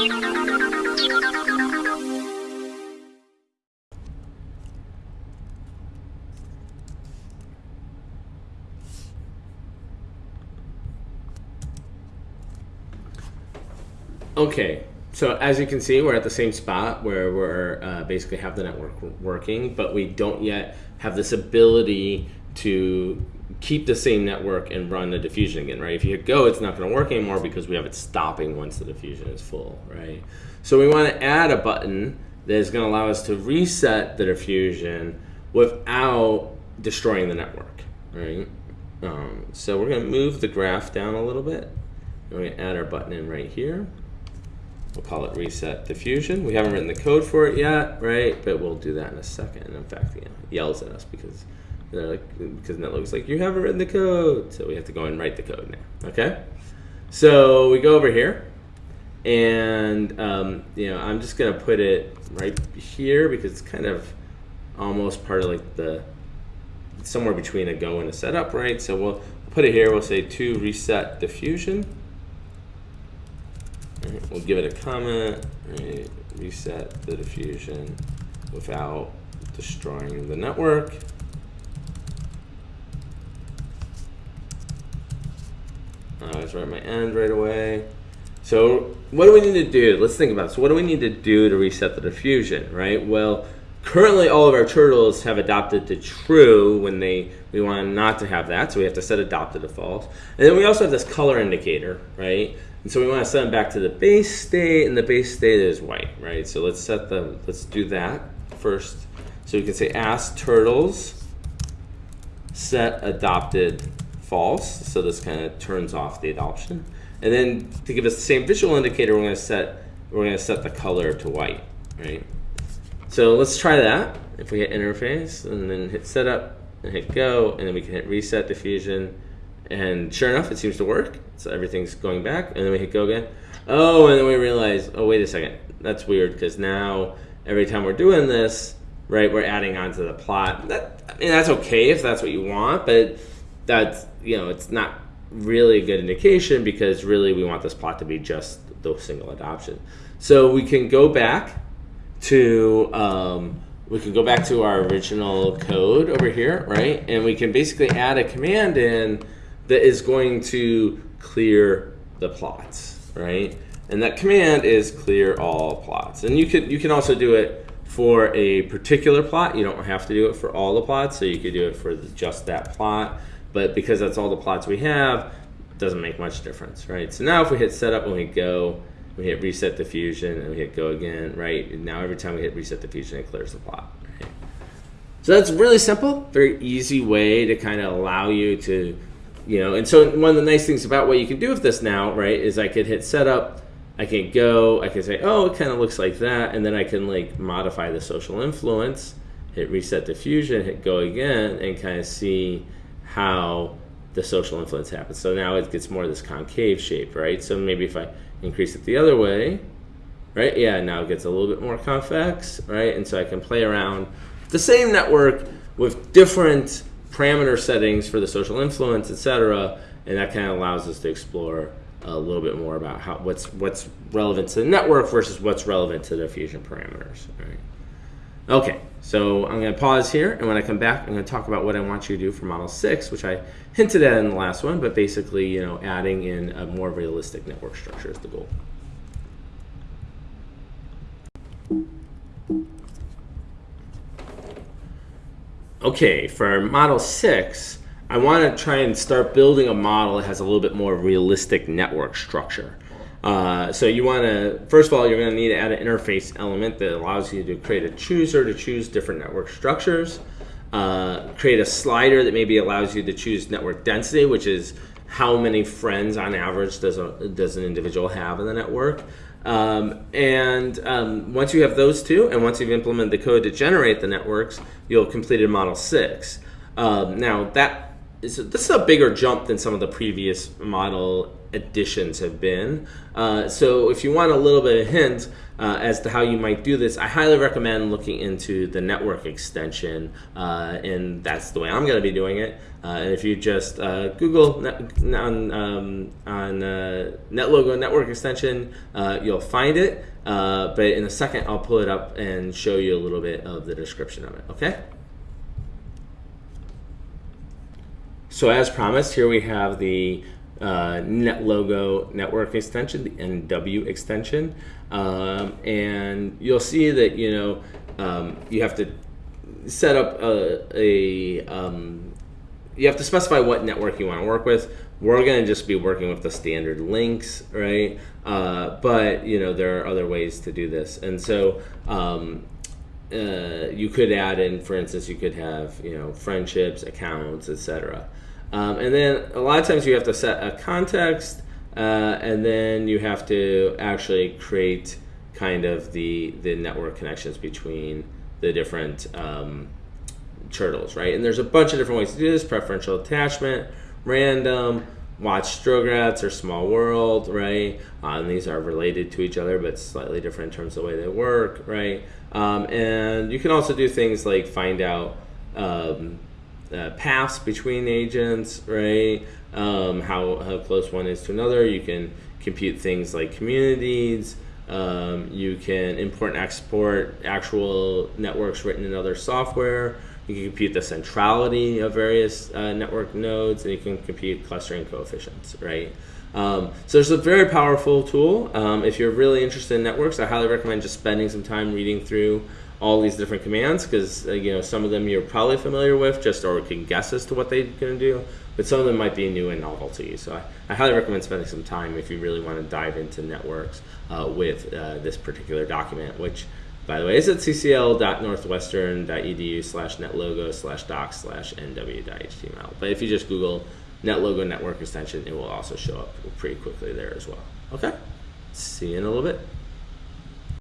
Okay, so as you can see, we're at the same spot where we're uh, basically have the network working, but we don't yet have this ability to keep the same network and run the diffusion again, right? If you hit go, it's not going to work anymore because we have it stopping once the diffusion is full, right? So we want to add a button that is going to allow us to reset the diffusion without destroying the network, right? Um, so we're going to move the graph down a little bit. We're going to add our button in right here. We'll call it reset diffusion. We haven't written the code for it yet, right? But we'll do that in a second. In fact, it yells at us because they're like because like you haven't written the code. So we have to go and write the code now. Okay. So we go over here, and um, you know I'm just gonna put it right here because it's kind of almost part of like the somewhere between a go and a setup, right? So we'll put it here. We'll say to reset diffusion. Right, we'll give it a comment, right, reset the diffusion without destroying the network. Oh, I always write my end right away. So what do we need to do? Let's think about it. So what do we need to do to reset the diffusion, right? Well, currently all of our turtles have adopted to true when they we want not to have that, so we have to set adopted to false. And then we also have this color indicator, right? And so we want to set them back to the base state, and the base state is white, right? So let's set the, let's do that first. So we can say ask turtles set adopted false. So this kind of turns off the adoption. And then to give us the same visual indicator, we're going to set we're going to set the color to white, right? So let's try that. If we hit interface and then hit setup and hit go, and then we can hit reset diffusion and sure enough, it seems to work. So everything's going back, and then we hit go again. Oh, and then we realize, oh, wait a second. That's weird because now every time we're doing this, right, we're adding onto the plot. That, I mean, that's okay if that's what you want, but that's, you know, it's not really a good indication because really we want this plot to be just the single adoption. So we can go back to, um, we can go back to our original code over here, right? And we can basically add a command in that is going to clear the plots, right? And that command is clear all plots. And you could you can also do it for a particular plot. You don't have to do it for all the plots, so you could do it for just that plot. But because that's all the plots we have, doesn't make much difference, right? So now if we hit setup and we go, we hit reset diffusion and we hit go again, right? And now every time we hit reset diffusion, it clears the plot. Right? So that's really simple, very easy way to kind of allow you to you know, and so one of the nice things about what you can do with this now, right, is I could hit setup, I can go, I can say, oh, it kind of looks like that, and then I can like modify the social influence, hit reset diffusion, hit go again, and kind of see how the social influence happens. So now it gets more of this concave shape, right? So maybe if I increase it the other way, right? Yeah, now it gets a little bit more convex, right? And so I can play around the same network with different parameter settings for the social influence, etc. And that kind of allows us to explore a little bit more about how what's what's relevant to the network versus what's relevant to the diffusion parameters. Right. Okay, so I'm going to pause here, and when I come back, I'm going to talk about what I want you to do for Model 6, which I hinted at in the last one, but basically, you know, adding in a more realistic network structure is the goal. okay, for Model 6, I want to try and start building a model that has a little bit more realistic network structure. Uh, so you want to, first of all, you're going to need to add an interface element that allows you to create a chooser to choose different network structures. Uh, create a slider that maybe allows you to choose network density, which is how many friends on average does, a, does an individual have in the network. Um, and um, once you have those two, and once you've implemented the code to generate the networks, you'll have completed Model 6. Um, now, that is this is a bigger jump than some of the previous Model additions have been. Uh, so if you want a little bit of hint uh, as to how you might do this, I highly recommend looking into the network extension, uh, and that's the way I'm going to be doing it. Uh, and if you just uh, Google net, on, um, on uh, NetLogo network extension, you'll find it. but in a second, I'll pull it up and show you a little bit of the description of it. Okay. So as promised, here we have the uh, NetLogo network extension, the NW extension, um, and you'll see that you know um, you have to set up a, a um, you have to specify what network you want to work with. We're going to just be working with the standard links, right? Uh, but you know there are other ways to do this, and so um, uh, you could add in, for instance, you could have you know friendships, accounts, etc. Um, and then a lot of times you have to set a context, uh, and then you have to actually create kind of the the network connections between the different um, turtles, right? And there's a bunch of different ways to do this: preferential attachment, random, Watts Strogatz or small world, right? Um, these are related to each other, but slightly different in terms of the way they work, right? Um, and you can also do things like find out um, uh, paths between agents, right? Um, how, how close one is to another. You can compute things like communities. Um, you can import and export actual networks written in other software. You can compute the centrality of various uh, network nodes, and you can compute clustering coefficients, right? Um, so it's a very powerful tool. Um, if you're really interested in networks, I highly recommend just spending some time reading through all these different commands because uh, you know some of them you're probably familiar with just or can guess as to what they're going to do but some of them might be new and novel to you. So I, I highly recommend spending some time if you really want to dive into networks uh, with uh, this particular document which by the way is at ccl.northwestern.edu slash netlogo slash docs slash nw.html but if you just google netlogo network extension it will also show up pretty quickly there as well. Okay? See you in a little bit